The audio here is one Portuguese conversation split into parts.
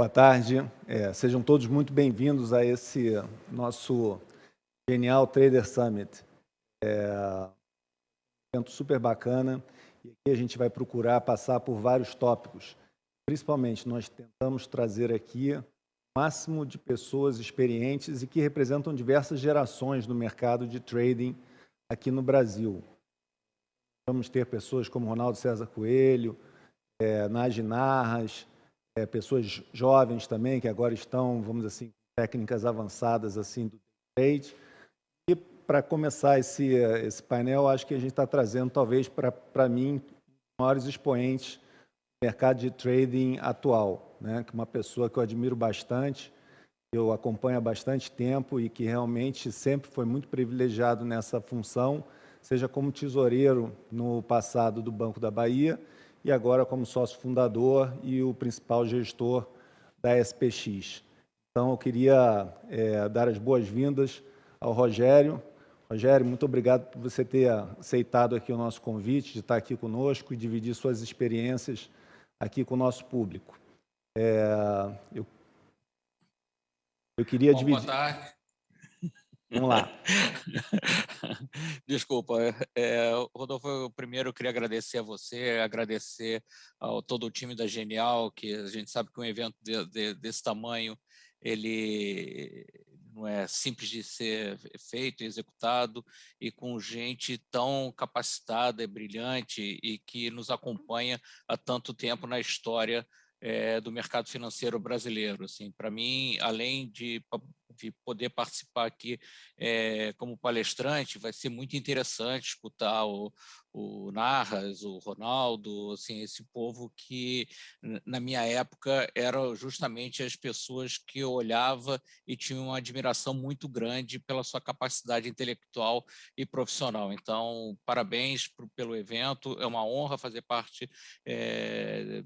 Boa tarde, é, sejam todos muito bem-vindos a esse nosso Genial Trader Summit. É um evento super bacana e aqui a gente vai procurar passar por vários tópicos. Principalmente, nós tentamos trazer aqui o máximo de pessoas experientes e que representam diversas gerações no mercado de trading aqui no Brasil. Vamos ter pessoas como Ronaldo César Coelho, é, Nagy Narras, é, pessoas jovens também, que agora estão, vamos assim, técnicas avançadas assim do trade. E para começar esse, esse painel, acho que a gente está trazendo, talvez, para mim, maiores expoentes do mercado de trading atual, né? que é uma pessoa que eu admiro bastante, eu acompanho há bastante tempo e que realmente sempre foi muito privilegiado nessa função, seja como tesoureiro no passado do Banco da Bahia, e agora como sócio fundador e o principal gestor da SPX. Então, eu queria é, dar as boas-vindas ao Rogério. Rogério, muito obrigado por você ter aceitado aqui o nosso convite, de estar aqui conosco e dividir suas experiências aqui com o nosso público. É, eu, eu queria Bom, dividir... Boa tarde. Vamos lá. Desculpa, é, Rodolfo, eu primeiro queria agradecer a você, agradecer ao todo o time da Genial, que a gente sabe que um evento de, de, desse tamanho, ele não é simples de ser feito, executado, e com gente tão capacitada brilhante e que nos acompanha há tanto tempo na história é, do mercado financeiro brasileiro. Assim, Para mim, além de de poder participar aqui é, como palestrante, vai ser muito interessante escutar o, o Narras, o Ronaldo, assim, esse povo que, na minha época, eram justamente as pessoas que eu olhava e tinha uma admiração muito grande pela sua capacidade intelectual e profissional. Então, parabéns pelo evento, é uma honra fazer parte é,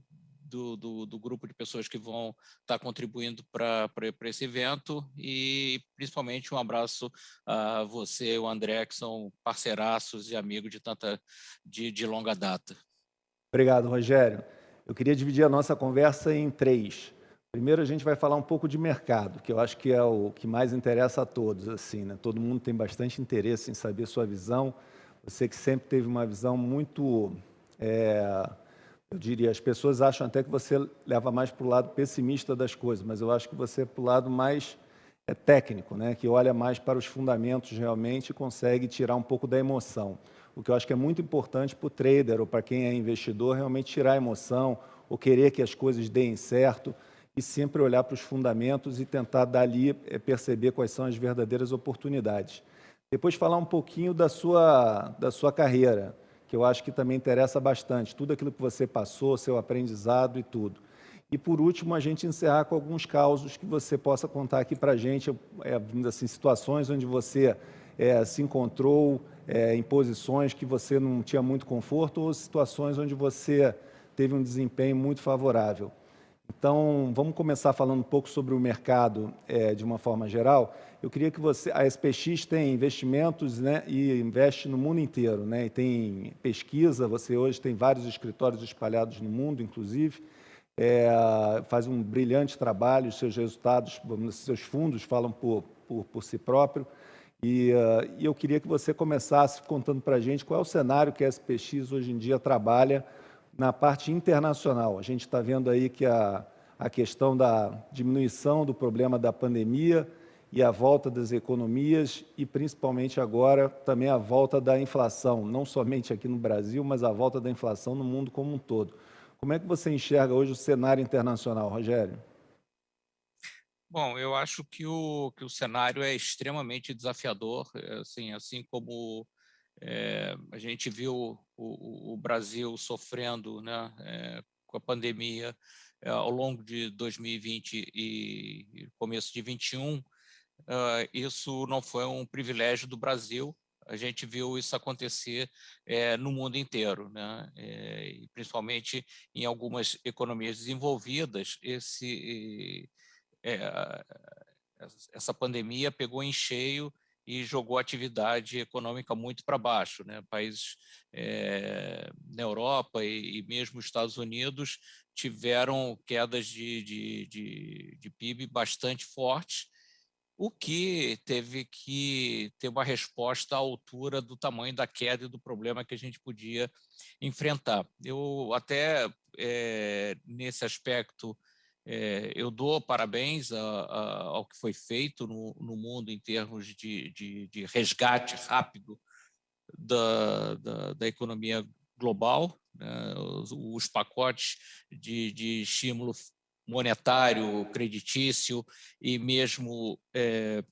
do, do, do, grupo de pessoas que vão estar contribuindo para esse evento e principalmente um abraço a você, o André, que são parceiraços e amigos de tanta de, de longa data. Obrigado, Rogério. Eu queria dividir a nossa conversa em três. Primeiro, a gente vai falar um pouco de mercado, que eu acho que é o que mais interessa a todos. Assim, né? Todo mundo tem bastante interesse em saber sua visão. Você que sempre teve uma visão muito é, eu diria, as pessoas acham até que você leva mais para o lado pessimista das coisas, mas eu acho que você é para o lado mais é, técnico, né? que olha mais para os fundamentos realmente e consegue tirar um pouco da emoção. O que eu acho que é muito importante para o trader ou para quem é investidor, realmente tirar a emoção ou querer que as coisas deem certo e sempre olhar para os fundamentos e tentar dali é, perceber quais são as verdadeiras oportunidades. Depois falar um pouquinho da sua, da sua carreira que eu acho que também interessa bastante, tudo aquilo que você passou, seu aprendizado e tudo. E, por último, a gente encerrar com alguns causos que você possa contar aqui para a gente, é, assim, situações onde você é, se encontrou é, em posições que você não tinha muito conforto ou situações onde você teve um desempenho muito favorável. Então, vamos começar falando um pouco sobre o mercado é, de uma forma geral. Eu queria que você... A SPX tem investimentos né, e investe no mundo inteiro. Né, e tem pesquisa, você hoje tem vários escritórios espalhados no mundo, inclusive. É, faz um brilhante trabalho, seus resultados, seus fundos falam por, por, por si próprio. E, uh, e eu queria que você começasse contando para a gente qual é o cenário que a SPX hoje em dia trabalha na parte internacional. A gente está vendo aí que a, a questão da diminuição do problema da pandemia e a volta das economias e, principalmente agora, também a volta da inflação, não somente aqui no Brasil, mas a volta da inflação no mundo como um todo. Como é que você enxerga hoje o cenário internacional, Rogério? Bom, eu acho que o, que o cenário é extremamente desafiador, assim, assim como é, a gente viu o, o Brasil sofrendo né, é, com a pandemia é, ao longo de 2020 e começo de 2021. Uh, ah, isso não foi um privilégio do Brasil, a gente viu isso acontecer é, no mundo inteiro, né? É, principalmente em algumas economias desenvolvidas, esse, é, essa pandemia pegou em cheio e jogou a atividade econômica muito para baixo. Né? Países é, na Europa e, e, mesmo os Estados Unidos tiveram quedas de, de, de, de PIB bastante fortes, o que teve que ter uma resposta à altura do tamanho da queda e do problema que a gente podia enfrentar. Eu até, é, nesse aspecto, é, eu dou parabéns a, a, ao que foi feito no, no mundo em termos de, de, de resgate rápido da, da, da economia global, né, os, os, pacotes de, de estímulo monetário, creditício e mesmo é,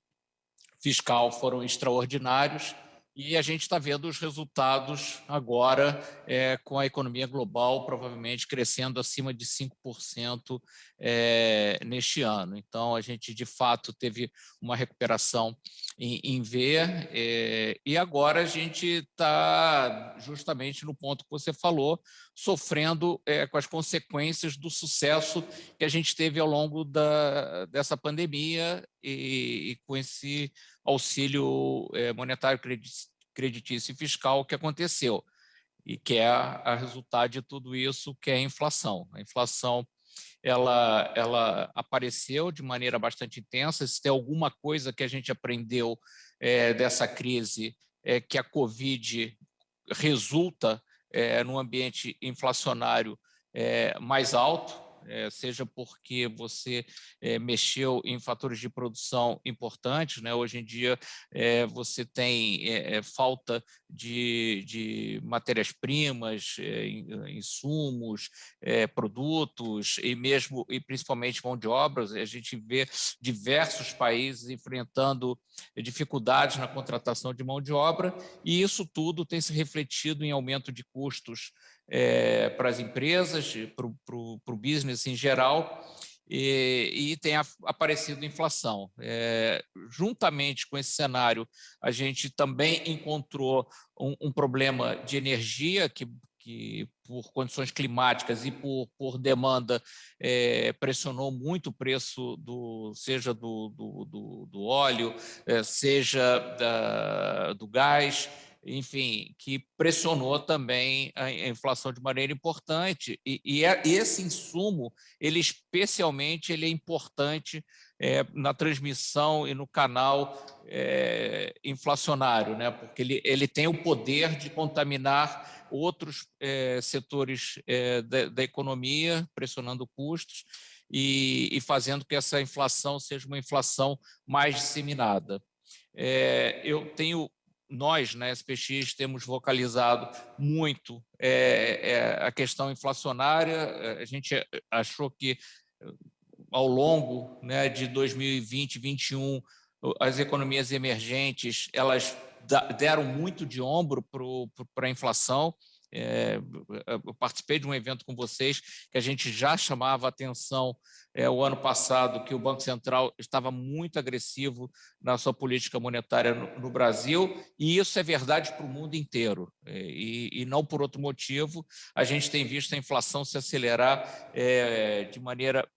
fiscal foram extraordinários e a gente está vendo os resultados agora é, com a economia global provavelmente crescendo acima de 5% é, neste ano. Então, a gente, de fato, teve uma recuperação em, em V é, e agora a gente está justamente no ponto que você falou, sofrendo é, com as consequências do sucesso que a gente teve ao longo da, dessa pandemia e, e com esse auxílio é, monetário creditício e fiscal que aconteceu e que é a, resultado de tudo isso, que é a inflação. A inflação ela, ela apareceu de maneira bastante intensa. Se tem alguma coisa que a gente aprendeu é, dessa crise, é que a Covid resulta é, num ambiente inflacionário é, mais alto, é, seja porque você é, mexeu em fatores de produção importantes, né? hoje em dia é, você tem falta de, de matérias-primas, insumos, produtos e mesmo e principalmente mão de obras, a gente vê diversos países enfrentando dificuldades na contratação de mão de obra e isso tudo tem se refletido em aumento de custos é, para as empresas, para o business em geral, e, e tem aparecido inflação. É, juntamente com esse cenário, a gente também encontrou um, um problema de energia que, que por condições climáticas e por, por demanda é, pressionou muito o preço do seja do, do, do, do óleo, é, seja da, do gás, enfim, que pressionou também a inflação de maneira importante. E, e é, esse insumo, ele especialmente ele é importante é, na transmissão e no canal é, inflacionário, né? porque ele, ele tem o poder de contaminar outros é, setores da, da, economia, pressionando custos e, e fazendo que essa inflação seja uma inflação mais disseminada. É, eu tenho nós, na SPX, temos vocalizado muito é, é, a questão inflacionária. É, a gente achou que, ao longo né, de 2020 e 2021, as economias emergentes elas deram muito de ombro para a inflação. É, eu participei de um evento com vocês que a gente já chamava atenção é, o ano passado que o Banco Central estava muito agressivo na sua política monetária no, no Brasil, e isso é verdade para o mundo inteiro, é, e, e, não por outro motivo. A gente tem visto a inflação se acelerar é, de maneira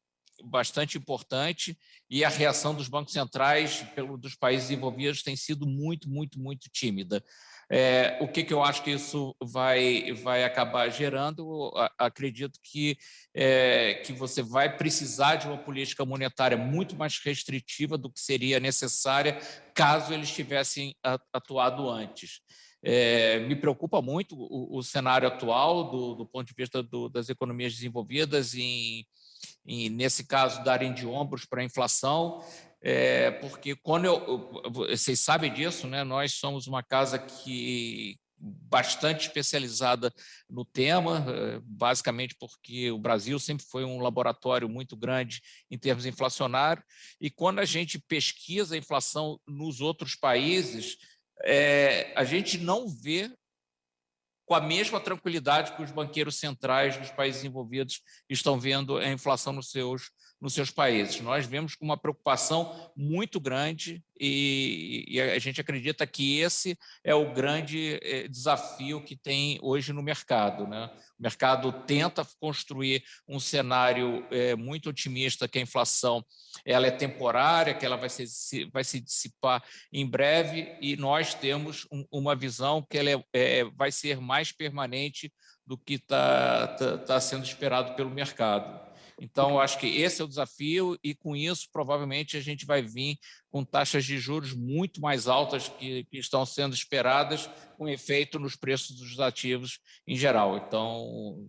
bastante importante e a reação dos bancos centrais pelo, dos países envolvidos tem sido muito, muito, muito tímida. É, o que, que eu acho que isso vai, vai acabar gerando? Acredito que, é, que você vai precisar de uma política monetária muito mais restritiva do que seria necessária caso eles tivessem atuado antes. É, me preocupa muito o, o cenário atual do, do, ponto de vista do, das economias desenvolvidas em, em, nesse caso, darem de ombros para a inflação é, porque quando eu, vocês sabem disso, né? Nós somos uma casa que bastante especializada no tema, eh, basicamente porque o Brasil sempre foi um laboratório muito grande em termos inflacionários, e quando a gente pesquisa a inflação nos outros países, é, a gente não vê com a mesma tranquilidade que os banqueiros centrais dos países envolvidos estão vendo a inflação nos seus, nos seus países. Nós vemos com uma preocupação muito grande e, e, a gente acredita que esse é o grande eh, desafio que tem hoje no mercado. Né? O mercado tenta construir um cenário é, muito otimista que a inflação ela é temporária, que ela vai se, vai se dissipar em breve e nós temos um, uma visão que ela é, é, vai ser mais permanente do que está tá, tá sendo esperado pelo mercado. Então, acho que esse é o desafio e, com isso, provavelmente a gente vai vir com taxas de juros muito mais altas que, que estão sendo esperadas, com efeito nos preços dos ativos em geral. Então,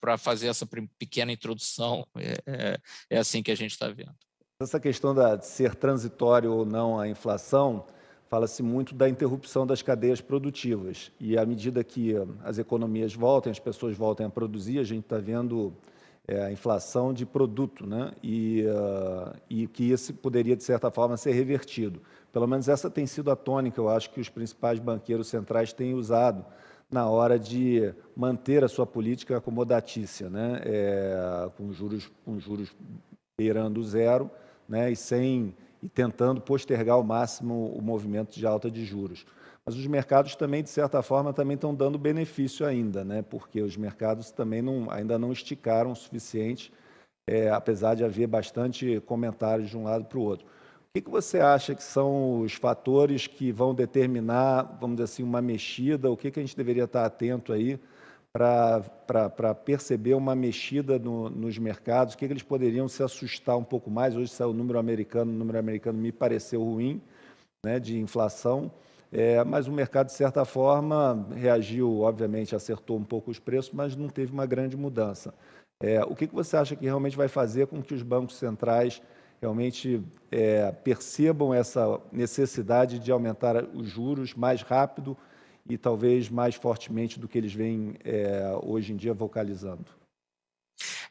para fazer essa pequena introdução, é, é, é assim que a gente está vendo. Essa questão da, de ser transitório ou não a inflação, fala-se muito da interrupção das cadeias produtivas. E à medida que as economias voltem, as pessoas voltem a produzir, a gente está vendo é, a inflação de produto, né? e, uh, e que isso poderia, de certa forma, ser revertido. Pelo menos essa tem sido a tônica, eu acho, que os principais banqueiros centrais têm usado na hora de manter a sua política acomodatícia, né? É, com, juros, com juros beirando zero né? e, sem, e tentando postergar ao máximo o movimento de alta de juros. Mas os mercados também, de certa forma, também estão dando benefício ainda, né? porque os mercados também não, ainda não esticaram o suficiente, é, apesar de haver bastante comentários de um lado para o outro. O que, que você acha que são os fatores que vão determinar, vamos dizer assim, uma mexida? O que, que a gente deveria estar atento aí para perceber uma mexida no, nos mercados? O que, que eles poderiam se assustar um pouco mais? Hoje saiu o número americano, o número americano me pareceu ruim, né, de inflação. É, mas o mercado, de certa forma, reagiu, obviamente, acertou um pouco os preços, mas não teve uma grande mudança. É, o que, que você acha que realmente vai fazer com que os bancos centrais realmente é, percebam essa necessidade de aumentar os juros mais rápido e talvez mais fortemente do que eles vêm é, hoje em dia vocalizando?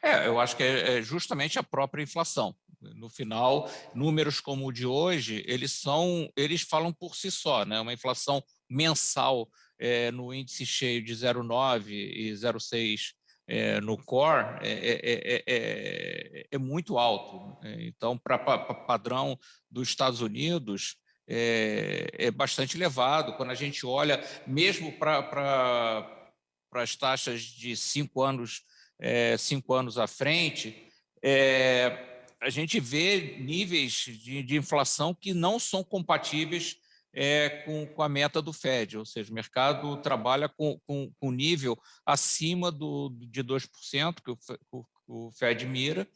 É, eu acho que é, é justamente a própria inflação. No final, números como o de hoje, eles são, eles falam por si só, né? Uma inflação mensal é, no índice cheio de 0,9 e 0,6 é, no core é, é, é muito alto. Então, para padrão dos Estados Unidos, é, bastante elevado. Quando a gente olha, mesmo para as taxas de cinco anos, cinco anos à frente, é, a gente vê níveis de, de inflação que não são compatíveis é, com, com, a meta do Fed, ou seja, o mercado trabalha com, com, com nível acima do, de 2%, que o, o Fed mira,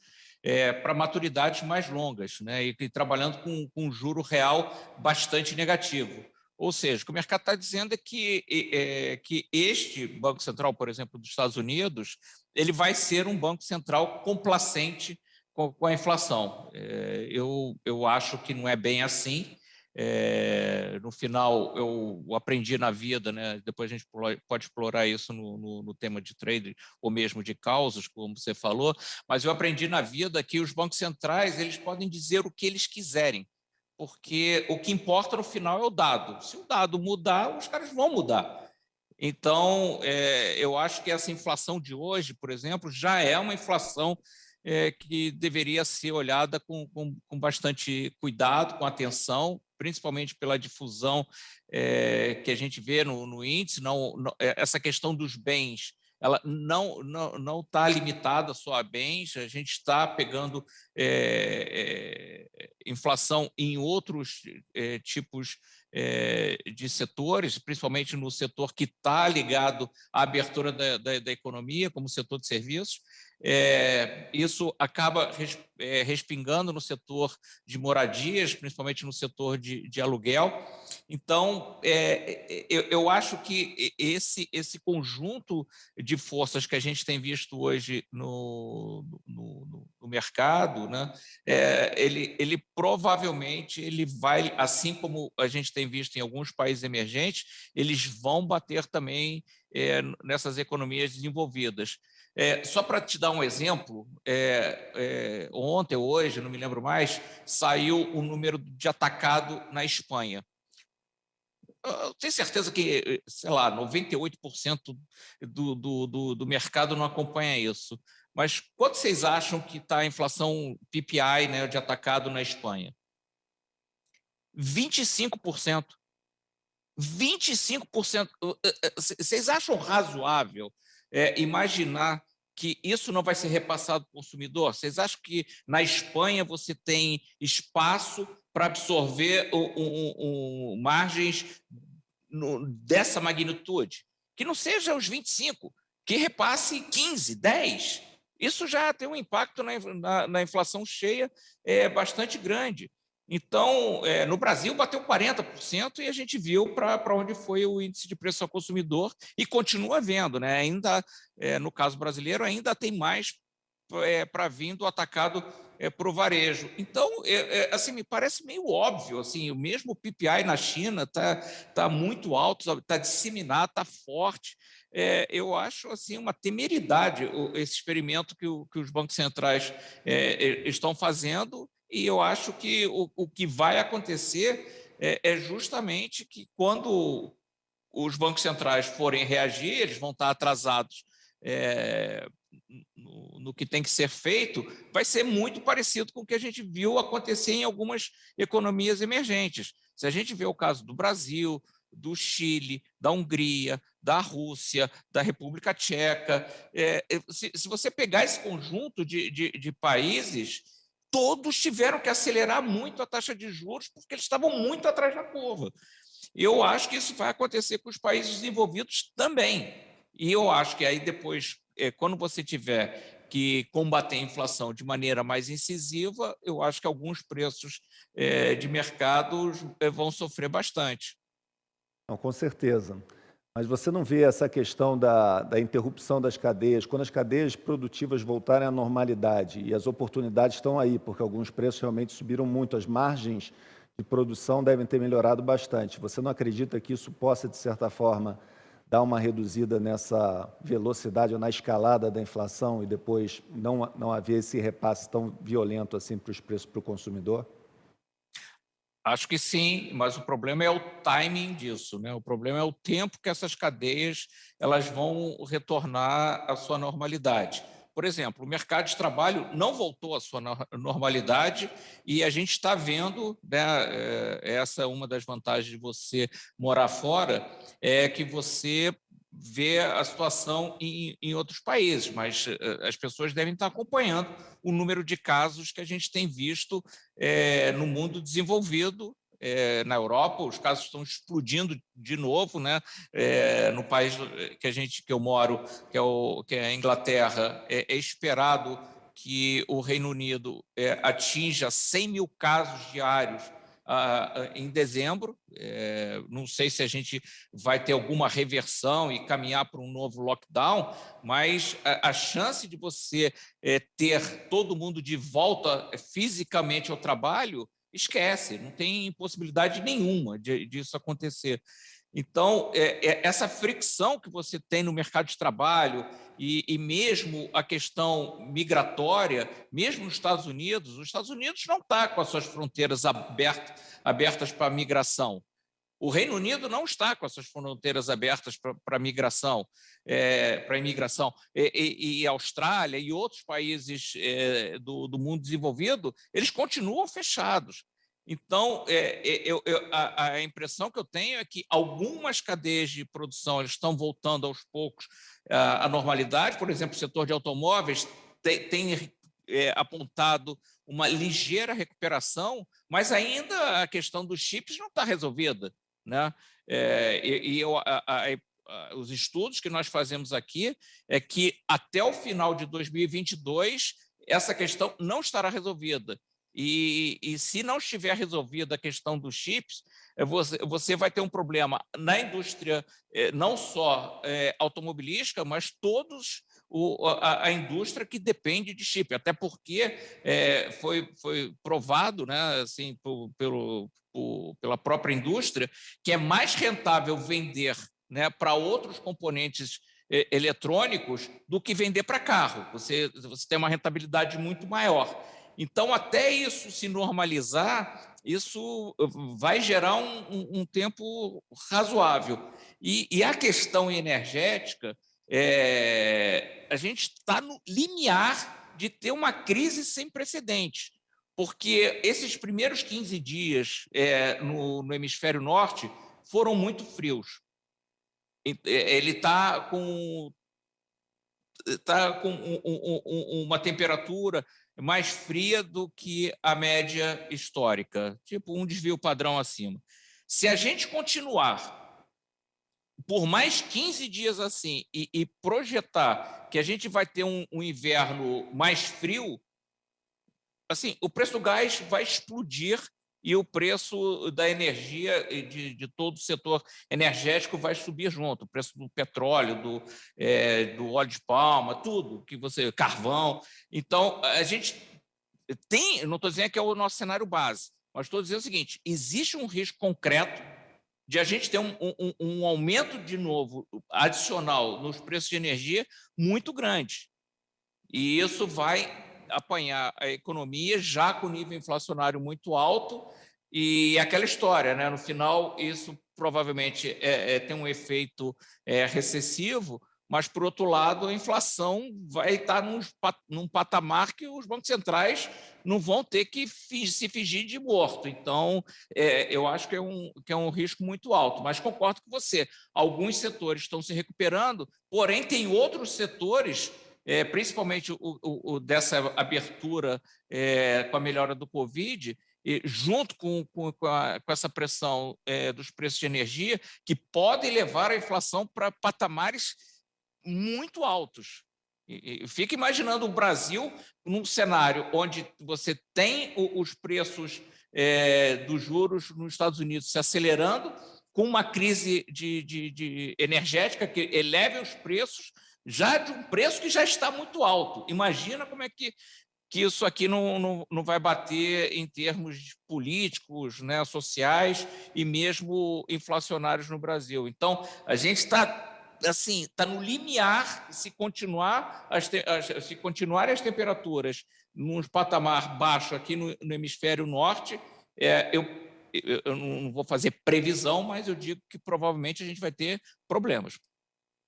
é, para maturidades mais longas, né, e, e trabalhando com, com um juro real bastante negativo. Ou seja, o que o mercado está dizendo é que, é, que este Banco Central, por exemplo, dos Estados Unidos, ele vai ser um Banco Central complacente com, a inflação. É, eu, eu acho que não é bem assim. É, no final, eu aprendi na vida, né? depois a gente pode explorar isso no, no, no, tema de trade ou mesmo de causas, como você falou, mas eu aprendi na vida que os bancos centrais eles podem dizer o que eles quiserem, porque o que importa no final é o dado. Se o dado mudar, os caras vão mudar. Então, é, eu acho que essa inflação de hoje, por exemplo, já é uma inflação é, que deveria ser olhada com, com, com, bastante cuidado, com atenção, principalmente pela difusão é, que a gente vê no, no índice, não, não, é, essa questão dos bens, ela não não não está limitada só a bens, a gente está pegando é, é, inflação em outros é, tipos de setores, principalmente no setor que está ligado à abertura da, da, da economia, como o setor de serviços, é, isso acaba é, respingando no setor de moradias, principalmente no setor de, de aluguel. Então, é, eu, eu, acho que esse, esse conjunto de forças que a gente tem visto hoje no, no, no mercado, né, é, ele, ele provavelmente ele vai, assim como a gente tem visto em alguns países emergentes, eles vão bater também é, nessas economias desenvolvidas. É, só para te dar um exemplo, é, é, ontem hoje, não me lembro mais, saiu o número de atacado na Espanha. Eu tenho certeza que, sei lá, 98% do, do, do, do mercado não acompanha isso. mas quanto vocês acham que está a inflação PPI né, de atacado na Espanha? 25%. 25%. Vocês acham razoável é, imaginar que isso não vai ser repassado para o consumidor? Vocês acham que na Espanha você tem espaço para absorver um, margens no, dessa magnitude? Que não seja os 25, que repasse 15, 10. Isso já tem um impacto na, na, na inflação cheia é, bastante grande. Então, é, no Brasil bateu 40% e a gente viu para onde foi o índice de preço ao consumidor e continua vendo. Né? Ainda, é, no caso brasileiro, ainda tem mais é, para vir do atacado é, para o varejo. Então, é, é, assim, me parece meio óbvio, assim, o mesmo PPI na China está tá muito alto, está disseminado, está forte. É, eu acho assim uma temeridade esse experimento que, o, que os bancos centrais é, estão fazendo e eu acho que o, o que vai acontecer é, é, justamente que quando os bancos centrais forem reagir, eles vão estar atrasados é, no, no, que tem que ser feito, vai ser muito parecido com o que a gente viu acontecer em algumas economias emergentes. Se a gente vê o caso do Brasil, do Chile, da Hungria, da Rússia, da República Tcheca, é, se, se, você pegar esse conjunto de, de, de países, todos tiveram que acelerar muito a taxa de juros porque eles estavam muito atrás da curva. Eu acho que isso vai acontecer com os países desenvolvidos também. E eu acho que aí depois, é, quando você tiver que combater a inflação de maneira mais incisiva, eu acho que alguns preços é, de mercado é, vão sofrer bastante. Não, com certeza. Mas você não vê essa questão da, da, interrupção das cadeias, quando as cadeias produtivas voltarem à normalidade e as oportunidades estão aí, porque alguns preços realmente subiram muito, as margens de produção devem ter melhorado bastante. Você não acredita que isso possa, de certa forma, dar uma reduzida nessa velocidade ou na escalada da inflação e depois não, não haver esse repasse tão violento assim para os preços para o consumidor? Acho que sim, mas o problema é o timing disso, né? O problema é o tempo que essas cadeias elas vão retornar à sua normalidade. Por exemplo, o mercado de trabalho não voltou à sua normalidade e a gente está vendo, né, é, essa é uma das vantagens de você morar fora, é que você ver a situação em, em, outros países, mas eh, as pessoas devem estar acompanhando o número de casos que a gente tem visto é, no mundo desenvolvido, é, na Europa, os casos estão explodindo de novo, né? É, no país que a gente que eu moro, que é, o, que é a Inglaterra, é, é esperado que o Reino Unido atinja 100 mil casos diários em dezembro. É, não sei se a gente vai ter alguma reversão e caminhar para um novo lockdown, mas a, a chance de você é, ter todo mundo de volta fisicamente ao trabalho, esquece, não tem possibilidade nenhuma de, disso acontecer. Então, é, é, essa fricção que você tem no mercado de trabalho e, e, mesmo a questão migratória, mesmo nos Estados Unidos, os Estados Unidos não está com as suas fronteiras abertas, abertas para a migração. O Reino Unido não está com as suas fronteiras abertas para a migração, é, para imigração. E, e, e, Austrália e outros países é, do, do mundo desenvolvido, eles continuam fechados. Então, é, é, eu, eu, a, a, impressão que eu tenho é que algumas cadeias de produção estão voltando aos poucos à, à normalidade. Por exemplo, o setor de automóveis tem, tem é, apontado uma ligeira recuperação, mas ainda a questão dos chips não está resolvida. Né? É, e, e eu, a, a, os estudos que nós fazemos aqui é que até o final de 2022 essa questão não estará resolvida. E, e, se não estiver resolvida a questão dos chips, eh, você, você vai ter um problema na indústria, eh, não só é, automobilística, mas todos o, a, a, indústria que depende de chip, até porque é, foi, foi provado né, assim, por, pelo, por, pela própria indústria que é mais rentável vender né, para outros componentes eletrônicos do que vender para carro. Você, você tem uma rentabilidade muito maior. Então, até isso se normalizar, isso vai gerar um, um, tempo razoável. E, e, a questão energética, é, a gente está no limiar de ter uma crise sem precedentes, porque esses primeiros 15 dias é, no, no hemisfério norte foram muito frios. É, ele está com, tá com um, um, uma temperatura mais fria do que a média histórica, tipo um desvio padrão acima. Se a gente continuar por mais 15 dias assim e, e projetar que a gente vai ter um, um, inverno mais frio, assim, o preço do gás vai explodir e o preço da energia de, de todo o setor energético vai subir junto, o preço do petróleo, do, é, do óleo de palma, tudo que você, carvão. Então, a gente tem, não estou dizendo que é o nosso cenário base, mas estou dizendo o seguinte, existe um risco concreto de a gente ter um, um, um aumento de novo adicional nos preços de energia muito grande. E isso vai apanhar a economia já com nível inflacionário muito alto e aquela história, né? no final isso provavelmente é, é, tem um efeito é, recessivo, mas, por outro lado, a inflação vai estar num, num patamar que os bancos centrais não vão ter que se fingir de morto. Então, é, eu acho que é, um, que é um risco muito alto. Mas concordo com você, alguns setores estão se recuperando, porém, tem outros setores é, principalmente o, o, o, dessa abertura é, com a melhora do Covid, e junto com, com, com, a, com essa pressão é, dos preços de energia, que podem levar a inflação para patamares muito altos. Fica imaginando o Brasil num cenário onde você tem os preços é, dos juros nos Estados Unidos se acelerando, com uma crise de, de, de energética que eleve os preços, já de um preço que já está muito alto. Imagina como é que, que isso aqui não, não, não vai bater em termos políticos, né, sociais e mesmo inflacionários no Brasil. Então, a gente está assim está no limiar se continuar as, as, se continuarem as temperaturas num patamar baixo aqui no, no hemisfério norte é, eu, eu não vou fazer previsão mas eu digo que provavelmente a gente vai ter problemas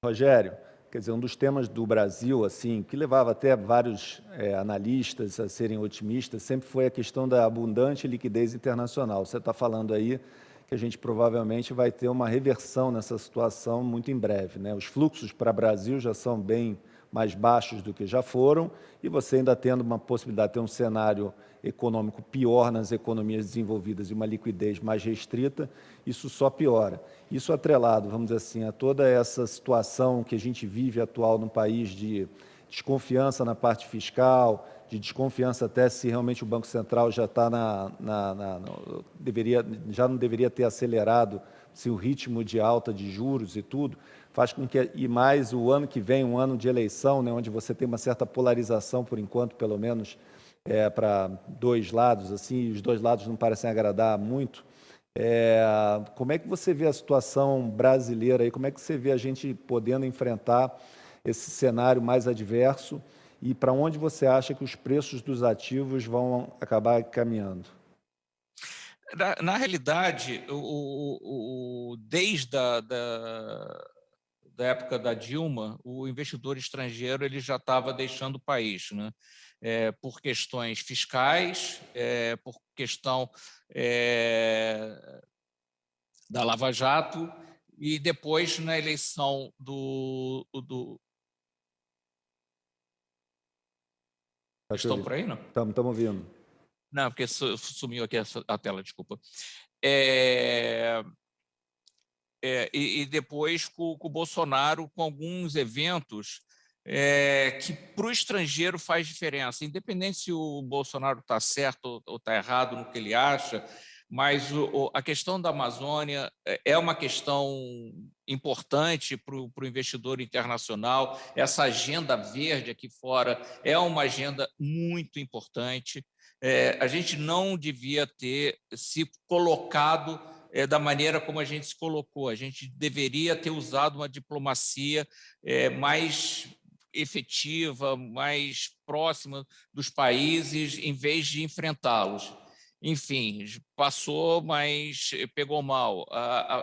Rogério quer dizer, um dos temas do Brasil, assim, que levava até vários é, analistas a serem otimistas, sempre foi a questão da abundante liquidez internacional. Você está falando aí que a gente provavelmente vai ter uma reversão nessa situação muito em breve. Né? Os fluxos para o Brasil já são bem mais baixos do que já foram, e você ainda tendo uma possibilidade de ter um cenário econômico pior nas economias desenvolvidas e uma liquidez mais restrita, isso só piora. Isso atrelado, vamos dizer assim, a toda essa situação que a gente vive atual no país de desconfiança na parte fiscal, de desconfiança até se realmente o Banco Central já está na, na, na, deveria, já não deveria ter acelerado se o ritmo de alta de juros e tudo, faz com que, e mais o ano que vem, um ano de eleição, né, onde você tem uma certa polarização, por enquanto, pelo menos, é, para dois lados, assim, e os dois lados não parecem agradar muito, é, como é que você vê a situação brasileira aí? Como é que você vê a gente podendo enfrentar esse cenário mais adverso e para onde você acha que os preços dos ativos vão acabar caminhando? Na, na realidade, o, o, desde a da, da época da Dilma, o investidor estrangeiro ele já estava deixando o país, né? É, por questões fiscais, é, por questão é, da Lava Jato, e depois na eleição do, do, Tá Estão por aí, não? Estamos, estamos ouvindo. Não, porque sumiu aqui a, tela, desculpa. É, é, e, e, depois com, com, o Bolsonaro, com alguns eventos é, que para o estrangeiro faz diferença, independente se o Bolsonaro está certo ou está errado no que ele acha, mas o, a questão da Amazônia é, é uma questão importante para o investidor internacional. Essa agenda verde aqui fora é uma agenda muito importante. É, a gente não devia ter se colocado é, da maneira como a gente se colocou. A gente deveria ter usado uma diplomacia é, mais efetiva, mais próxima dos países, em vez de enfrentá-los enfim, passou, mas pegou mal.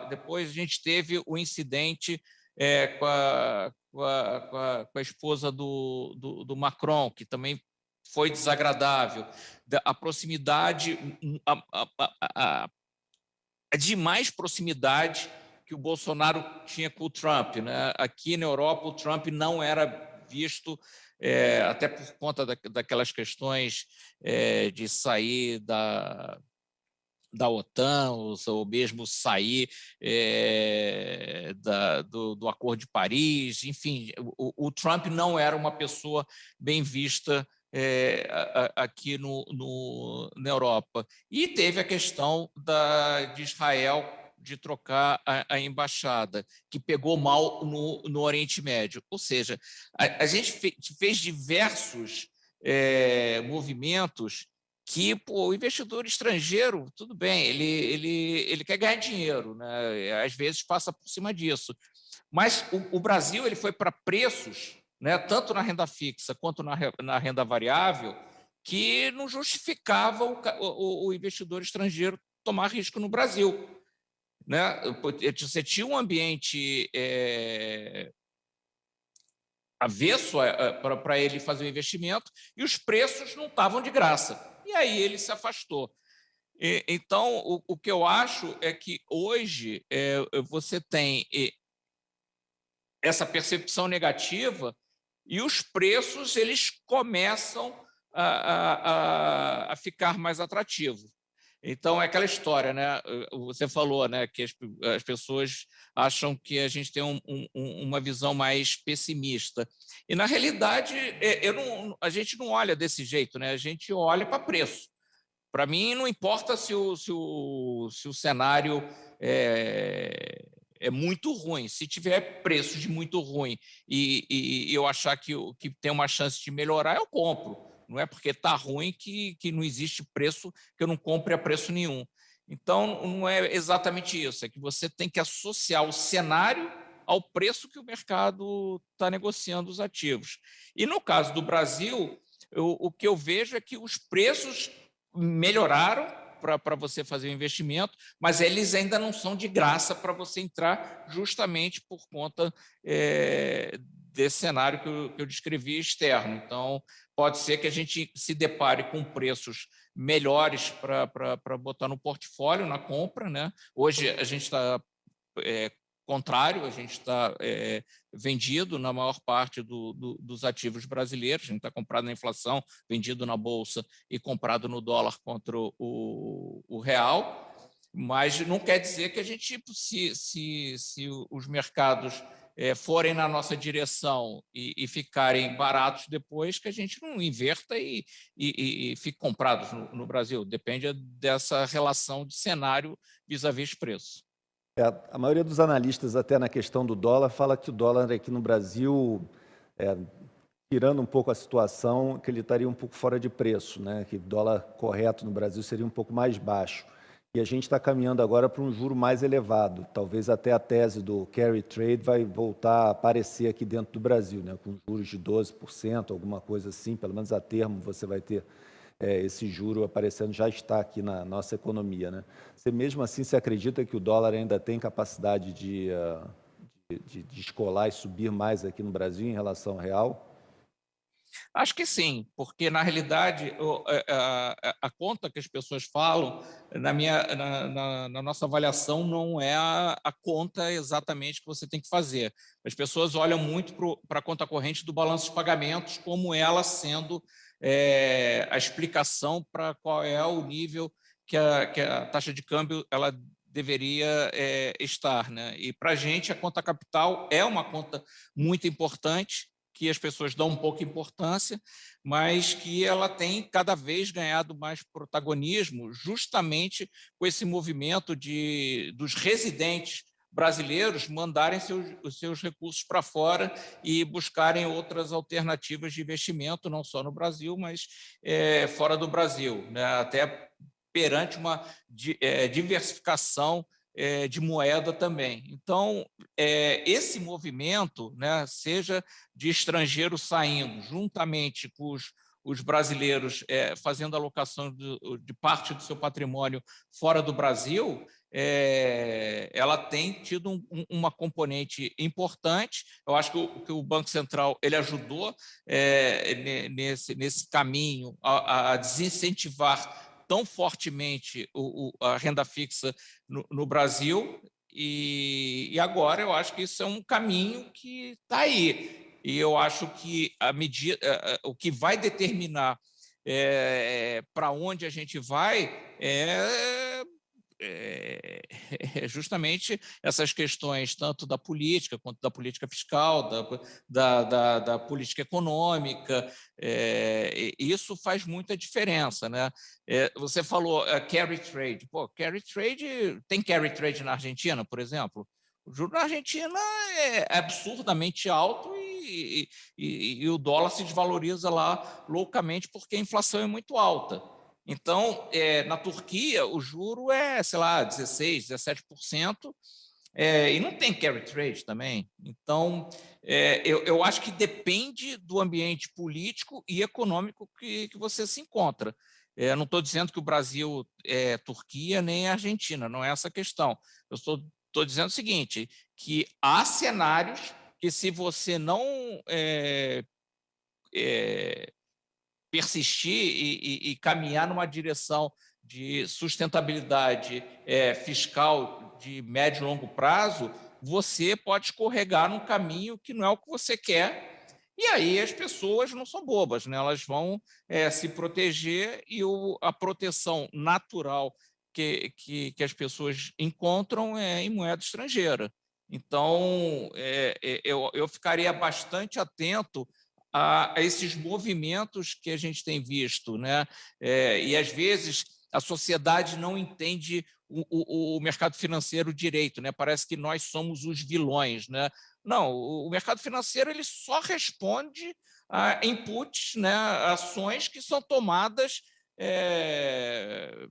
depois a gente teve o incidente é, com, a, com, a, com, a, esposa do, do, do, Macron, que também foi desagradável. A proximidade, a, a, a demais proximidade que o Bolsonaro tinha com o Trump. Né? Aqui na Europa, o Trump não era visto, é, até por conta da, daquelas questões é, de sair da, da OTAN, ou, ou mesmo sair é, da, do, do, Acordo de Paris, enfim, o, o, Trump não era uma pessoa bem vista é, aqui no, no, na Europa. E teve a questão da, de Israel de trocar a, a, embaixada, que pegou mal no, no Oriente Médio. Ou seja, a, a gente fe, fez diversos é, movimentos que pô, o investidor estrangeiro, tudo bem, ele, ele, ele quer ganhar dinheiro, né? às vezes passa por cima disso. Mas o, o Brasil ele foi para preços, né, tanto na renda fixa quanto na, na renda variável, que não justificava o, o, o investidor estrangeiro tomar risco no Brasil. Né? Você tinha um ambiente é, avesso para ele fazer o investimento e os preços não estavam de graça e aí ele se afastou. E, então, o, o, que eu acho é que hoje é, você tem essa percepção negativa e os preços eles começam a, a, a, a ficar mais atrativos. Então, é aquela história, né? Você falou né, que as, as pessoas acham que a gente tem um, um, uma visão mais pessimista. E, na realidade, é, eu não, a gente não olha desse jeito, né? a gente olha para preço. Para mim, não importa se o, se o, se o cenário é, é muito ruim. Se tiver preço de muito ruim e, e, eu achar que, que tem uma chance de melhorar, eu compro. Não é porque está ruim que, que não existe preço que eu não compre a preço nenhum. Então, não é exatamente isso, é que você tem que associar o cenário ao preço que o mercado está negociando os ativos. E no caso do Brasil, eu, o que eu vejo é que os preços melhoraram para você fazer o investimento, mas eles ainda não são de graça para você entrar justamente por conta é, desse cenário que eu, que eu descrevi externo. Então, pode ser que a gente se depare com preços melhores para botar no portfólio, na compra. Né? Hoje a gente está é, contrário, a gente está é, vendido na maior parte do, do, dos ativos brasileiros, a gente está comprado na inflação, vendido na Bolsa e comprado no dólar contra o, o real, mas não quer dizer que a gente, se, se, se os mercados é, forem na nossa direção e, e, ficarem baratos depois, que a gente não inverta e, e, e fique comprados no, no, Brasil. Depende dessa relação de cenário vis-à-vis -vis preço. É, a maioria dos analistas, até na questão do dólar, fala que o dólar aqui no Brasil, é, tirando um pouco a situação, que ele estaria um pouco fora de preço, né? que o dólar correto no Brasil seria um pouco mais baixo. E a gente está caminhando agora para um juro mais elevado. Talvez até a tese do carry trade vai voltar a aparecer aqui dentro do Brasil, né? com juros de 12%, alguma coisa assim, pelo menos a termo você vai ter é, esse juro aparecendo, já está aqui na nossa economia. Né? Você mesmo assim, você acredita que o dólar ainda tem capacidade de, uh, de, de, de escolar e subir mais aqui no Brasil em relação ao real? Acho que sim, porque na realidade é, a, conta que as pessoas falam, na, minha, na, na, na nossa avaliação, não é a, a, conta exatamente que você tem que fazer. As pessoas olham muito para a conta corrente do balanço de pagamentos como ela sendo é, a explicação para qual é o nível que a, que a taxa de câmbio ela deveria é, estar. Né? E para a gente, a conta capital é uma conta muito importante, que as pessoas dão pouco importância, mas que ela tem cada vez ganhado mais protagonismo justamente com esse movimento de, dos residentes brasileiros mandarem seus, os seus recursos para fora e buscarem outras alternativas de investimento, não só no Brasil, mas é, fora do Brasil, né? até perante uma é, diversificação é, de moeda também. Então, é, esse movimento, né, seja de estrangeiros saindo, juntamente com os, os brasileiros é, fazendo alocação de, de, parte do seu patrimônio fora do Brasil, é, ela tem tido um, uma componente importante. Eu acho que o, que o Banco Central ele ajudou é, nesse, nesse caminho a, a desincentivar tão fortemente o, o, a renda fixa no, no Brasil, e, e, agora eu acho que isso é um caminho que está aí. E eu acho que a medida, o que vai determinar é, para onde a gente vai é é, é, justamente essas questões, tanto da política quanto da política fiscal, da, da, da, da política econômica, é, isso faz muita diferença. Né? É, você falou uh, carry trade. Pô, carry trade, tem carry trade na Argentina, por exemplo? O juro na Argentina é absurdamente alto e, e, e o dólar se desvaloriza lá loucamente porque a inflação é muito alta. Então, é, na Turquia, o juro é, sei lá, 16%, 17%, é, e não tem carry trade também. Então, é, eu, eu, acho que depende do ambiente político e econômico que, que você se encontra. É, não estou dizendo que o Brasil é Turquia nem Argentina, não é essa a questão. Eu estou dizendo o seguinte, que há cenários que se você não é, é, persistir e, e, e caminhar numa direção de sustentabilidade é, fiscal de médio e longo prazo, você pode escorregar num caminho que não é o que você quer, e aí as pessoas não são bobas, né? elas vão é, se proteger e o, a proteção natural que, que, que, as pessoas encontram é em moeda estrangeira. Então, é, é eu, eu ficaria bastante atento a, a esses movimentos que a gente tem visto. Né? É, e, às vezes, a sociedade não entende o, o, o, mercado financeiro direito, né? parece que nós somos os vilões. Né? Não, o, mercado financeiro ele só responde a inputs, né? ações que são tomadas é,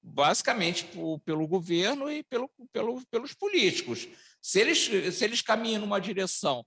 basicamente pelo governo e pelo, pelo, pelos políticos. Se eles, se eles caminham numa direção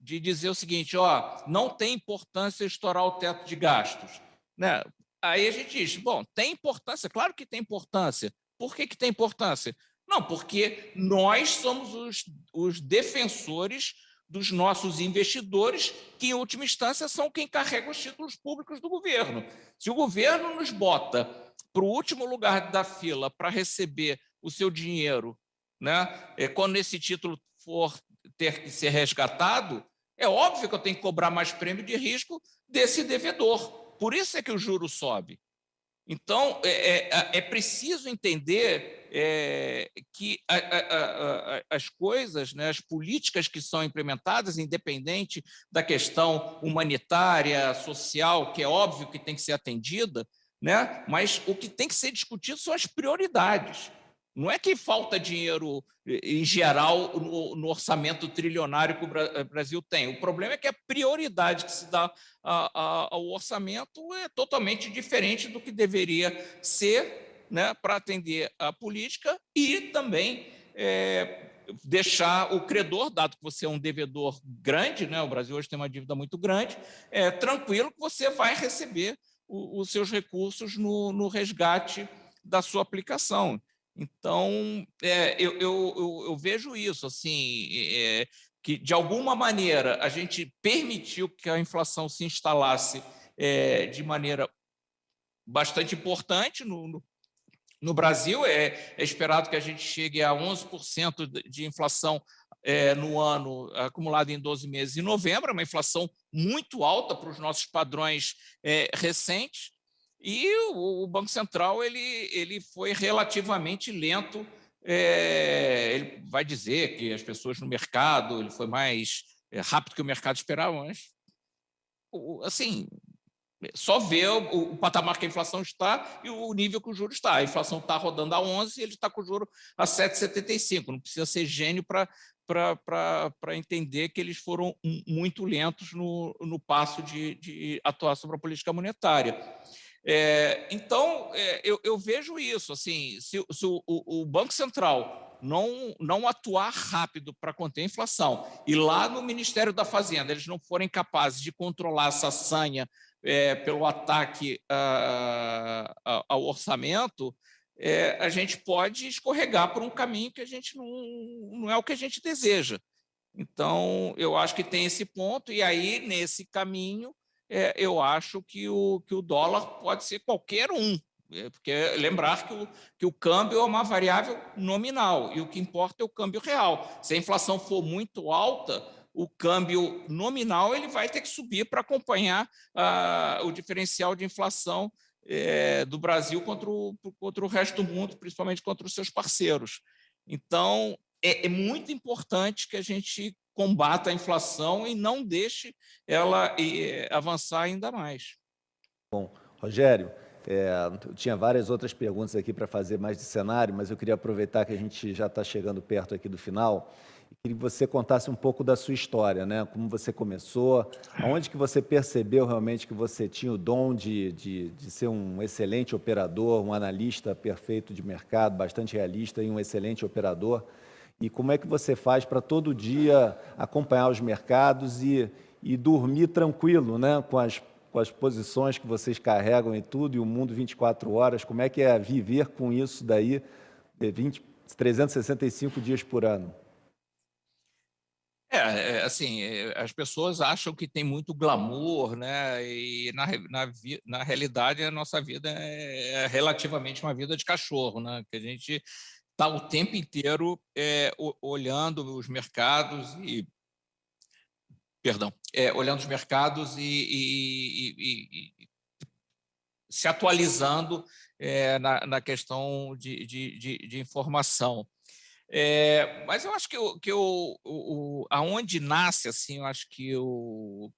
de dizer o seguinte, ó, não tem importância estourar o teto de gastos. Né? Aí a gente diz, bom, tem importância, claro que tem importância. Por que, que tem importância? Não, porque nós somos os, os defensores dos nossos investidores, que, em última instância, são quem carrega os títulos públicos do governo. Se o governo nos bota para o último lugar da fila para receber o seu dinheiro, né, é, quando esse título for ter que ser resgatado, é óbvio que eu tenho que cobrar mais prêmio de risco desse devedor. Por isso é que o juro sobe. Então, é, é, é preciso entender é, que a, a, a, as coisas, né, as políticas que são implementadas, independente da questão humanitária, social, que é óbvio que tem que ser atendida, né, mas o que tem que ser discutido são as prioridades. Não é que falta dinheiro, em geral, no, no, orçamento trilionário que o eh, Brasil tem. O problema é que a prioridade que se dá a, a, ao orçamento é totalmente diferente do que deveria ser né, para atender a política e também é, deixar o credor, dado que você é um devedor grande, né, o Brasil hoje tem uma dívida muito grande, é, tranquilo que você vai receber o, os seus recursos no, no resgate da sua aplicação. Então, é, eu, eu, eu, eu, vejo isso, assim, é, que de alguma maneira a gente permitiu que a inflação se instalasse é, de maneira bastante importante no, no, no Brasil. É, é, esperado que a gente chegue a 11% de inflação é, no ano acumulado em 12 meses em novembro, uma inflação muito alta para os nossos padrões é, recentes. E o, Banco Central ele, ele foi relativamente lento. É, ele vai dizer que as pessoas no mercado ele foi mais é, rápido que o mercado esperava, mas assim só vê o, o, patamar que a inflação está e o nível que o juro está. A inflação está rodando a 11 e ele está com o juro a 7,75. Não precisa ser gênio para para entender que eles foram muito lentos no, no passo de, de atuar sobre a política monetária. É, então, é, eu, eu, vejo isso, assim, se, se o, o, Banco Central não, não atuar rápido para conter a inflação e lá no Ministério da Fazenda eles não forem capazes de controlar essa sanha é, pelo ataque a, a, ao orçamento, é, a gente pode escorregar por um caminho que a gente não, não é o que a gente deseja. Então, eu acho que tem esse ponto, e aí, nesse caminho, é, eu acho que o, que o dólar pode ser qualquer um, é, porque lembrar que o, que o câmbio é uma variável nominal, e o que importa é o câmbio real. Se a inflação for muito alta, o câmbio nominal ele vai ter que subir para acompanhar ah, o diferencial de inflação é, do Brasil contra o, contra o resto do mundo, principalmente contra os seus parceiros. Então, é, é muito importante que a gente combata a inflação e não deixe ela é, avançar ainda mais. Bom, Rogério, é, eu tinha várias outras perguntas aqui para fazer mais de cenário, mas eu queria aproveitar que a gente já está chegando perto aqui do final e que você contasse um pouco da sua história, né? Como você começou, aonde que você percebeu realmente que você tinha o dom de, de, de ser um excelente operador, um analista perfeito de mercado, bastante realista e um excelente operador, e como é que você faz para todo dia acompanhar os mercados e, e dormir tranquilo, né? Com as, com as posições que vocês carregam e tudo, e o mundo 24 horas, como é que é viver com isso daí 20, 365 dias por ano? É, é, assim, é, as pessoas acham que tem muito glamour, né? E na, na, na realidade a nossa vida é, relativamente uma vida de cachorro, né? Que a gente está o tempo inteiro é, olhando os mercados e perdão, é, olhando os mercados e, e, e, e se atualizando é, na, na, questão de, de, de, de informação. É, mas eu acho que, o, que o, o, aonde nasce, assim, eu acho que o,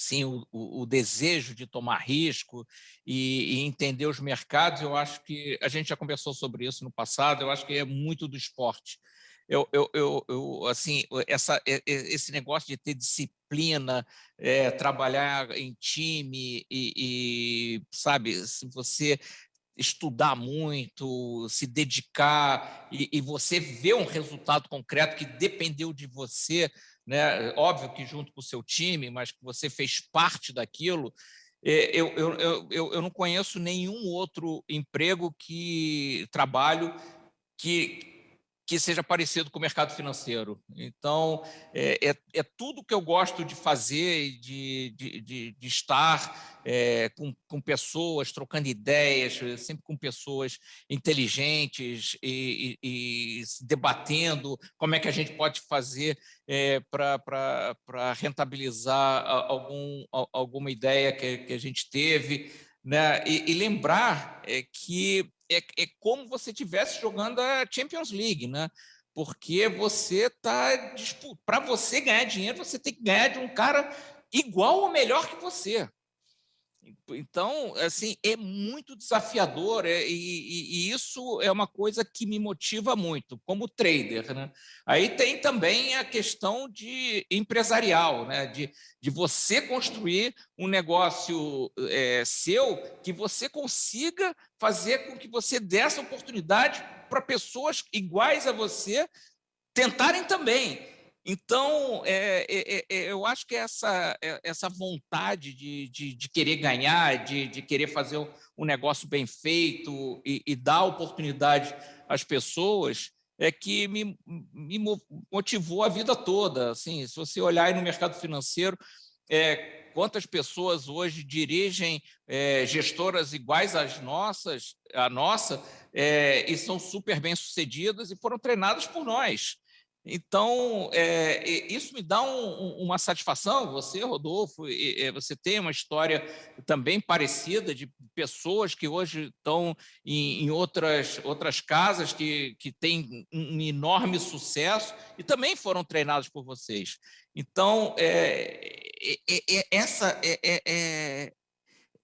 sim, o, o, desejo de tomar risco e, e, entender os mercados, eu acho que a gente já conversou sobre isso no passado, eu acho que é muito do esporte. Eu, eu, eu, eu assim, essa, esse negócio de ter disciplina, é, trabalhar em time e, e, sabe, se você estudar muito, se dedicar e, e, você ver um resultado concreto que dependeu de você, né? óbvio que junto com o seu time, mas que você fez parte daquilo, é, eu, eu, eu, eu não conheço nenhum outro emprego que trabalho que, que seja parecido com o mercado financeiro. Então, é, é, é tudo que eu gosto de fazer, de, de, de, de estar é, com, com pessoas, trocando ideias, sempre com pessoas inteligentes e, e, e debatendo como é que a gente pode fazer é, para rentabilizar algum, alguma ideia que, que a gente teve. Né? E, e lembrar é, que é, é como você estivesse jogando a Champions League, né? Porque você está para você ganhar dinheiro, você tem que ganhar de um cara igual ou melhor que você. Então, assim, é muito desafiador é, e, e, isso é uma coisa que me motiva muito, como trader. Né? Aí tem também a questão de empresarial, né? de, de você construir um negócio é, seu que você consiga fazer com que você dê essa oportunidade para pessoas iguais a você tentarem também. Então, é, é, é, eu acho que essa, é, essa vontade de, de, de querer ganhar, de, de, querer fazer um negócio bem feito e, e dar oportunidade às pessoas, é que me, me, motivou a vida toda. Assim, se você olhar no mercado financeiro, é, quantas pessoas hoje dirigem é, gestoras iguais às nossas, a nossa, é, e são super bem sucedidas e foram treinadas por nós. Então, é, isso me dá um, uma satisfação. Você, Rodolfo, você tem uma história também parecida de pessoas que hoje estão em, em outras, outras casas que, que têm um enorme sucesso e também foram treinados por vocês. Então, é, é, é essa, é, é,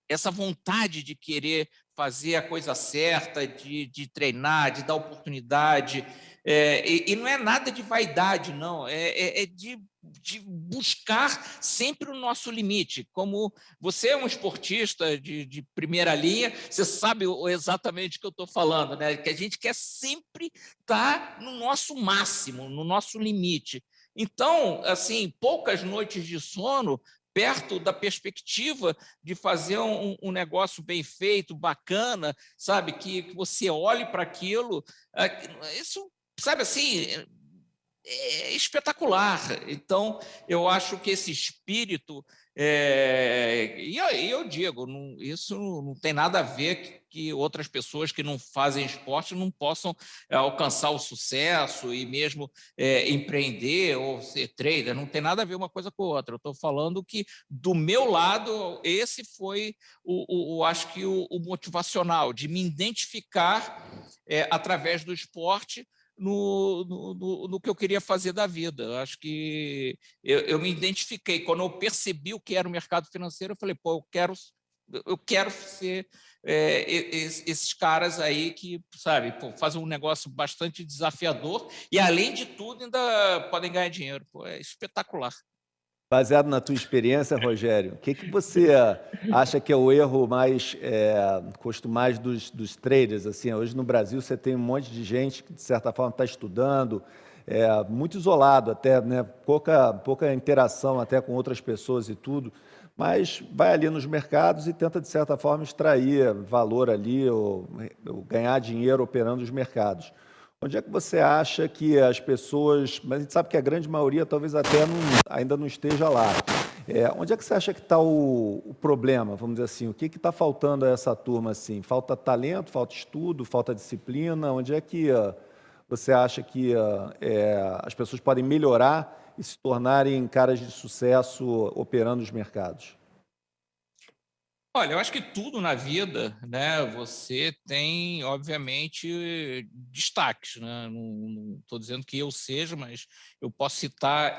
essa vontade de querer fazer a coisa certa, de, de treinar, de dar oportunidade, é, e, e, não é nada de vaidade, não, é, é, é de, de, buscar sempre o nosso limite. Como você é um esportista de, de primeira linha, você sabe exatamente o que eu estou falando, né? que a gente quer sempre estar tá no nosso máximo, no nosso limite. Então, assim, poucas noites de sono perto da perspectiva de fazer um, um negócio bem feito, bacana, sabe? Que, que você olhe para aquilo. É, isso, sabe assim, é espetacular. Então, eu acho que esse espírito, é, e eu digo, não, isso não tem nada a ver que, que, outras pessoas que não fazem esporte não possam é, alcançar o sucesso e mesmo é, empreender ou ser trader, não tem nada a ver uma coisa com outra. Eu estou falando que, do meu lado, esse foi, o, o, o acho que, o, o, motivacional, de me identificar é, através do esporte no, no, no, que eu queria fazer da vida. Eu acho que eu, eu, me identifiquei. Quando eu percebi o que era o mercado financeiro, eu falei, pô, eu quero, eu quero ser é, esses caras aí que, sabe, pô, fazem um negócio bastante desafiador e, além de tudo, ainda podem ganhar dinheiro. Pô, é espetacular. Baseado na tua experiência, Rogério, o que, que você acha que é o erro mais, é, custo mais dos, dos traders? Assim, hoje no Brasil você tem um monte de gente que, de certa forma, está estudando, é, muito isolado até, né? pouca, pouca interação até com outras pessoas e tudo, mas vai ali nos mercados e tenta, de certa forma, extrair valor ali ou, ou ganhar dinheiro operando os mercados. Onde é que você acha que as pessoas, mas a gente sabe que a grande maioria talvez até não, ainda não esteja lá, é, onde é que você acha que está o, o, problema, vamos dizer assim, o que está faltando a essa turma? Assim? Falta talento, falta estudo, falta disciplina? Onde é que uh, você acha que uh, é, as pessoas podem melhorar e se tornarem caras de sucesso operando os mercados? Olha, eu acho que tudo na vida, né, você tem, obviamente, destaques. Né? Não estou dizendo que eu seja, mas eu posso citar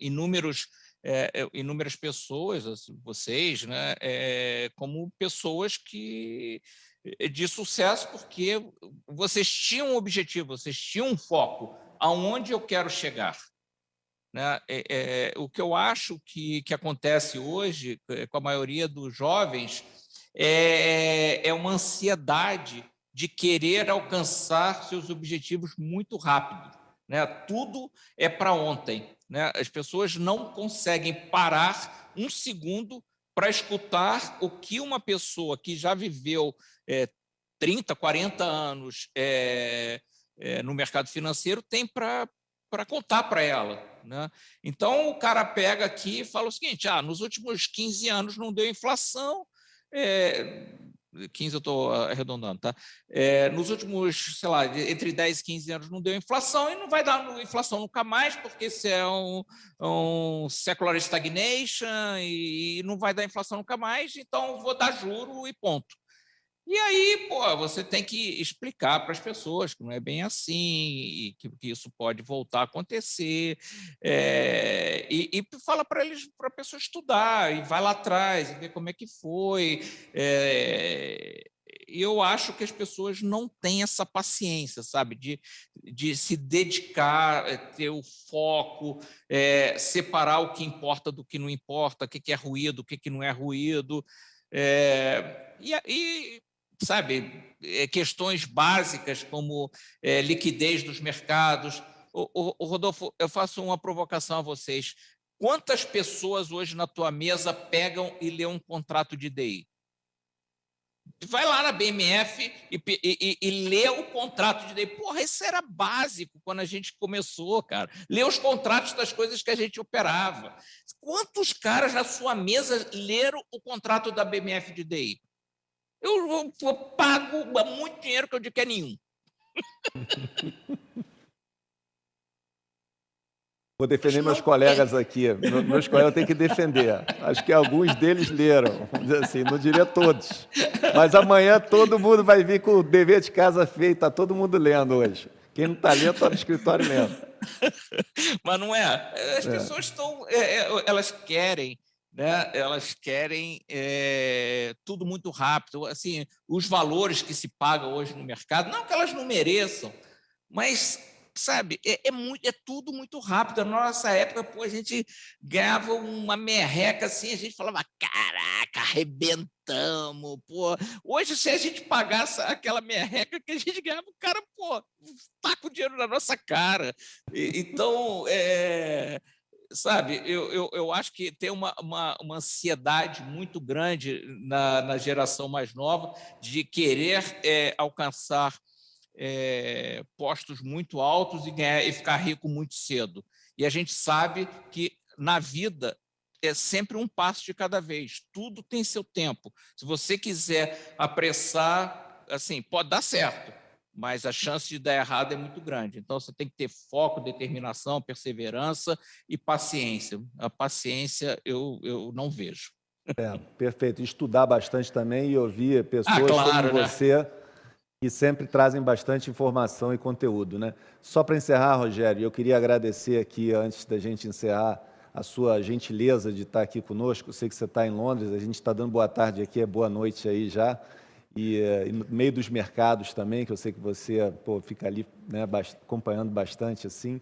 inúmeros, é, é, inúmeras pessoas, vocês, né, é, como pessoas que de sucesso, porque vocês tinham um objetivo, vocês tinham um foco, aonde eu quero chegar. Né? É, é, o que eu acho que, que acontece hoje é, com a maioria dos jovens é, é uma ansiedade de querer alcançar seus objetivos muito rápido. Né? Tudo é para ontem. Né? As pessoas não conseguem parar um segundo para escutar o que uma pessoa que já viveu é, 30, 40 anos é, é, no mercado financeiro tem para contar para ela. Né? Então, o cara pega aqui e fala o seguinte, ah, nos últimos 15 anos não deu inflação, é, 15 eu estou arredondando, tá? É, nos últimos, sei lá, entre 10 e 15 anos não deu inflação e não vai dar inflação nunca mais, porque isso é um, um secular stagnation e não vai dar inflação nunca mais, então vou dar juro e ponto. E aí, pô, você tem que explicar para as pessoas que não é bem assim, que, que isso pode voltar a acontecer, é, e, e, fala para eles, para a pessoa estudar, e vai lá atrás, e ver como é que foi. É, eu acho que as pessoas não têm essa paciência, sabe, de, de se dedicar, eh, ter o foco, é, separar o que importa do que não importa, o que é ruído, o que não é ruído. É, e, e sabe, eh, questões básicas como é, liquidez dos mercados. O, o, o, Rodolfo, eu faço uma provocação a vocês. Quantas pessoas hoje na tua mesa pegam e lê um contrato de DI? Vai lá na BMF e, e, e, lê o contrato de DI. Porra, isso era básico quando a gente começou, cara. Lê os contratos das coisas que a gente operava. Quantos caras na sua mesa leram o contrato da BMF de DI? Eu, eu pago muito dinheiro que eu digo que é nenhum. Vou defender meus colegas aqui. Meus colegas têm que defender. Acho que alguns deles leram, vamos dizer assim, não diria todos. Mas amanhã todo mundo vai vir com o dever de casa feito, está todo mundo lendo hoje. Quem não está lendo está no escritório lendo. Mas não é. As é. pessoas estão. É, é, elas querem né, elas querem é, tudo muito rápido. Assim, os valores que se pagam hoje no mercado, não que elas não mereçam, mas sabe, é, é, muito, é tudo muito rápido. Na nossa época, pô, a gente ganhava uma merreca assim, a gente falava, caraca, arrebentamos, pô. Hoje, se a gente pagasse aquela merreca que a gente ganhava, o cara, pô, tá com dinheiro na nossa cara. E, então, é, sabe, eu, eu, eu acho que tem uma, uma, uma ansiedade muito grande na, na geração mais nova de querer é, alcançar é, postos muito altos e, ganhar, e ficar rico muito cedo. E a gente sabe que na vida é sempre um passo de cada vez, tudo tem seu tempo. Se você quiser apressar, assim, pode dar certo, mas a chance de dar errado é muito grande. Então, você tem que ter foco, determinação, perseverança e paciência. A paciência eu, eu não vejo. É, perfeito. Estudar bastante também e ouvir pessoas ah, claro, como né? você que sempre trazem bastante informação e conteúdo. Né? Só para encerrar, Rogério, eu queria agradecer aqui, antes da gente encerrar, a sua gentileza de estar aqui conosco. Eu sei que você está em Londres, a gente está dando boa tarde aqui, é boa noite aí já. E, eh, e, no meio dos mercados também, que eu sei que você pô, fica ali né, acompanhando bastante assim.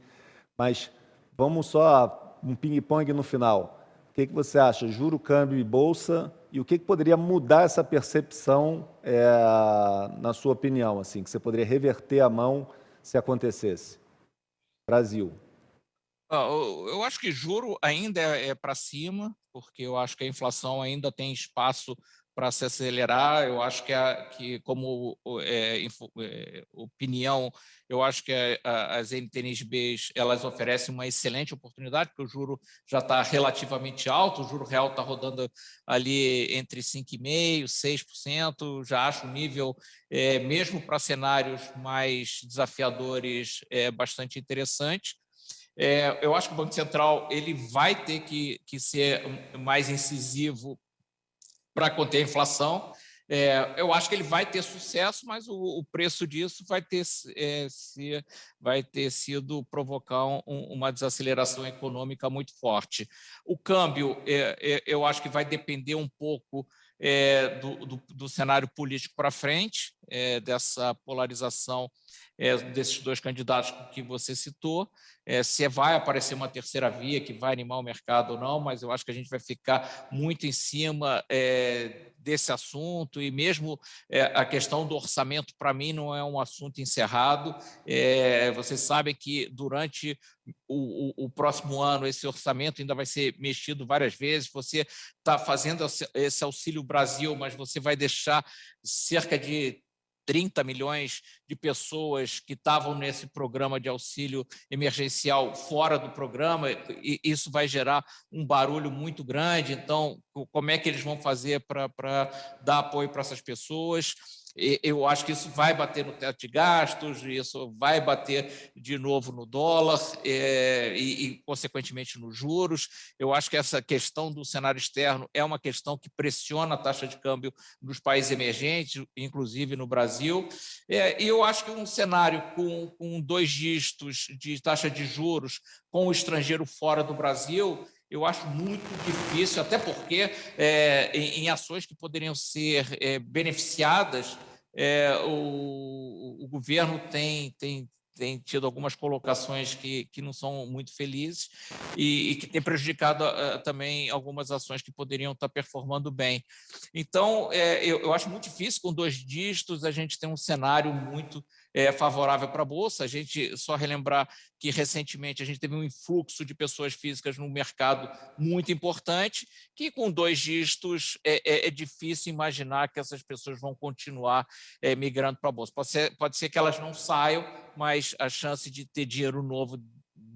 Mas vamos só um ping-pong no final. O que, que você acha? Juro, câmbio e bolsa e o que, que poderia mudar essa percepção, é, na sua opinião, assim, que você poderia reverter a mão se acontecesse? Brasil. Eu acho que juro ainda é, é para cima, porque eu acho que a inflação ainda tem espaço para se acelerar. Eu acho que, a, que como é, é, opinião, eu acho que a, as NTNBs elas oferecem uma excelente oportunidade, porque o juro já está relativamente alto, o juro real está rodando ali entre 5,5% e 6%, já acho o nível, é, mesmo para cenários mais desafiadores, é bastante interessante. É, eu acho que o Banco Central ele vai ter que, que ser mais incisivo para conter a inflação. É, eu acho que ele vai ter sucesso, mas o, o preço disso vai ter, é, se, vai ter sido provocar um, uma desaceleração econômica muito forte. O câmbio, é, é eu acho que vai depender um pouco é, do, do, do, cenário político para frente, é, dessa polarização é, desses dois candidatos que você citou, é, se vai aparecer uma terceira via que vai animar o mercado ou não, mas eu acho que a gente vai ficar muito em cima é, desse assunto. E mesmo é, a questão do orçamento, para mim, não é um assunto encerrado. É, vocês sabem que durante o, o, o, próximo ano esse orçamento ainda vai ser mexido várias vezes, você está fazendo esse Auxílio Brasil, mas você vai deixar cerca de 30 milhões de pessoas que estavam nesse programa de auxílio emergencial fora do programa, e isso vai gerar um barulho muito grande. Então, como é que eles vão fazer para dar apoio para essas pessoas? Eu acho que isso vai bater no teto de gastos, isso vai bater de novo no dólar é, e, e, consequentemente, nos juros. Eu acho que essa questão do cenário externo é uma questão que pressiona a taxa de câmbio nos países emergentes, inclusive no Brasil. É, e eu acho que um cenário com, com dois dígitos de taxa de juros com o estrangeiro fora do Brasil eu acho muito difícil, até porque é, em, em, ações que poderiam ser é, beneficiadas, é, o, o, governo tem, tem, tem tido algumas colocações que, que não são muito felizes e, e que tem prejudicado uh, também algumas ações que poderiam estar performando bem. Então, é, eu, eu acho muito difícil, com dois dígitos, a gente ter um cenário muito é, favorável para a Bolsa. A gente, só relembrar que recentemente a gente teve um influxo de pessoas físicas no mercado muito importante, que com dois dígitos é, é, é difícil imaginar que essas pessoas vão continuar é, migrando para a Bolsa. Pode ser, pode ser que elas não saiam, mas a chance de ter dinheiro novo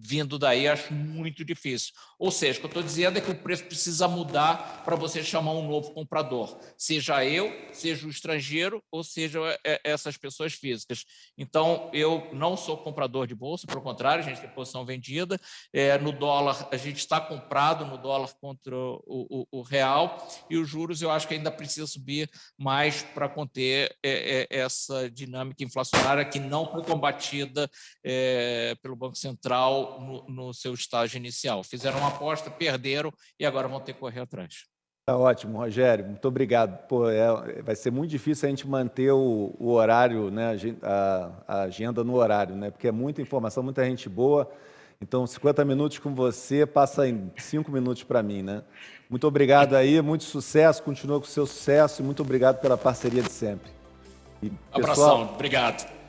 vindo daí, acho muito difícil. Ou seja, o que eu estou dizendo é que o preço precisa mudar para você chamar um novo comprador, seja eu, seja o estrangeiro, ou seja é, essas pessoas físicas. Então, eu não sou comprador de bolsa, pelo contrário, a gente tem posição vendida. É, no dólar, a gente está comprado no dólar contra o, o, o, real, e os juros eu acho que ainda precisa subir mais para conter é, é, essa dinâmica inflacionária que não foi combatida é, pelo Banco Central no, no seu estágio inicial. Fizeram uma aposta, perderam e agora vão ter que correr atrás. Tá ótimo, Rogério. Muito obrigado. Pô, é, vai ser muito difícil a gente manter o, o horário, né, a, a, agenda no horário, né, porque é muita informação, muita gente boa. Então, 50 minutos com você passa em 5 minutos para mim, né? Muito obrigado aí, muito sucesso, continua com o seu sucesso e muito obrigado pela parceria de sempre. E, pessoal, Abração, obrigado.